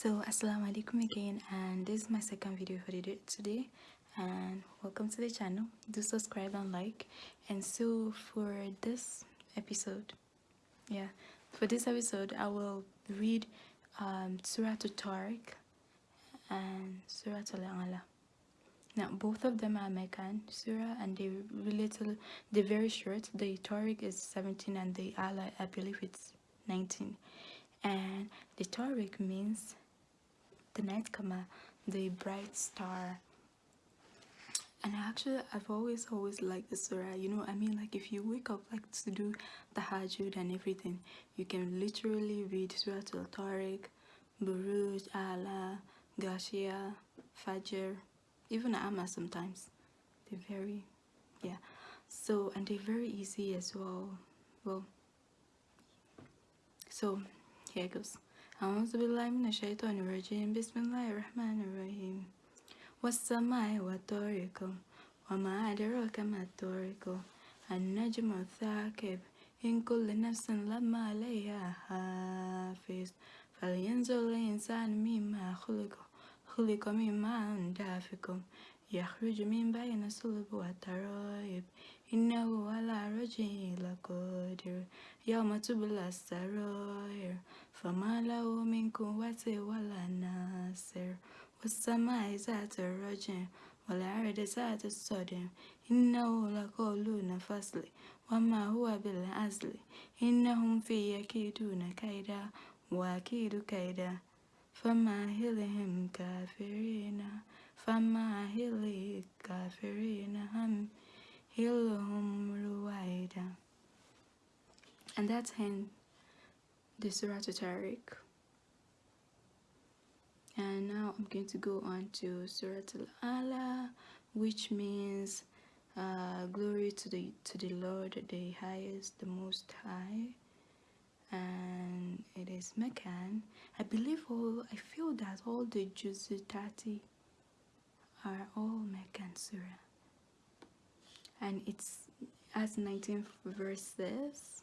so assalamu alaikum again and this is my second video for the day today and welcome to the channel. Do subscribe and like. And so for this episode yeah for this episode i will read um surah tariq and surah al now both of them are Meccan surah and they little they're very short. The tariq is 17 and the Ala i believe it's 19 and the Tariq means the night kama the bright star. And actually I've always always liked the surah you know I mean like if you wake up like to do tahajjud and everything you can literally read Surah Al-Tariq, Buruj, Ala, Gashia, Fajr, even Amma sometimes. They're very yeah. So and they're very easy as well. Well so here it goes أعوذ بالله من الشيطان الرجيم. بسم الله الرحمن الرحيم. والسماء والطارق وما أدراك ما الطارق النجم الثاقب إن كل نفس لما عليها حافظ. فلينظر الإنسان مما خلق. خلق من ماء دافق يخرج من بين الصلب والترائب إنه على رجعه لقادر يوم تبلى السرائر فما له من قوة ولا ناصر والسماء ذات الرجع والأرض ذات الصدم إنه لقول فصل وما هو بالعزل إنهم في يكيدون كيدا وأكيد كيدا Fama hilihim kafirina my healing, kafirina ham hiluhum ruwaida And that's in the Surah Tariq. And now I'm going to go on to Surah Al-Ala which means uh, glory to the to the Lord the highest the most high is Meccan. I believe all, I feel that all the Juz'i 30 are all Meccan Surah. And it's has 19 verses.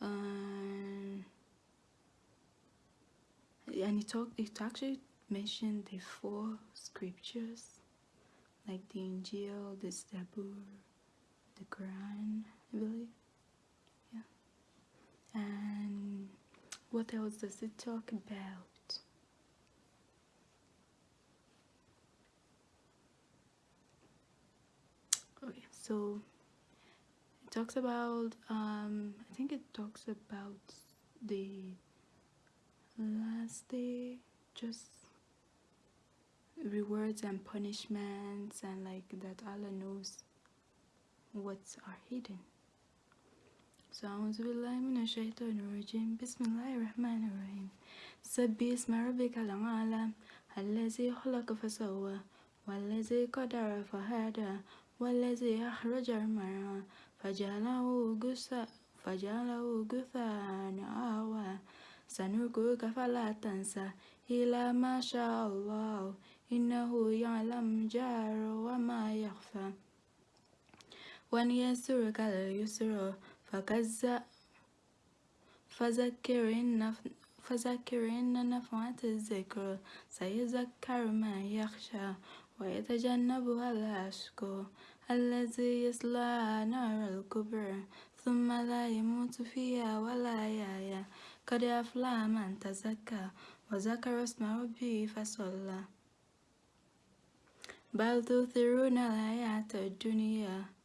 Um, and it, talk, it actually mentioned the four scriptures like the Injil, the Zabur, the Quran, I believe what else does it talk about? Okay so it talks about um i think it talks about the last day just rewards and punishments and like that allah knows what's are hidden أعوذ بالله من الشيطان الرجيم بسم الله الرحمن الرحيم سبي اسم ربك الأعلى الذي خلق فسوى والذي قدر فهدى والذي أخرج المرعى فجعله غثاء فجعله غثاء أهوى سنرقك فلا تنسى إلى ما شاء الله إنه يعلم جار وما يخفى ونيسرك لليسر فكذا فذكر إن فذكر إن نفعت الذكر سيذكر ما يخشى ويتجنبها الأشقى الذي يصلى نار الكبر ثم لا يموت فيها ولا يحيا قد أفلح من تزكى وذكر اسم ربه فصلى. بل تؤثرون الحياة الدنيا.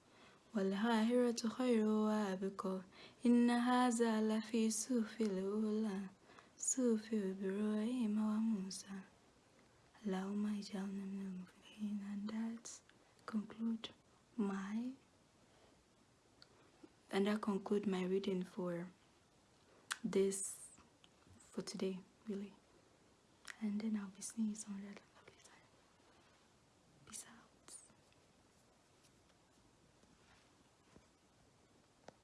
والآخرة خير وأبقى إن هذا لفي صحف الأولى صحف إبراهيم وموسى اللهم اجعلنا من المفلحين and that conclude my and that conclude my reading for this for today really and then I'll be seeing you some other